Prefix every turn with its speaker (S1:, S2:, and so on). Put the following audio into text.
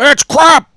S1: It's crap!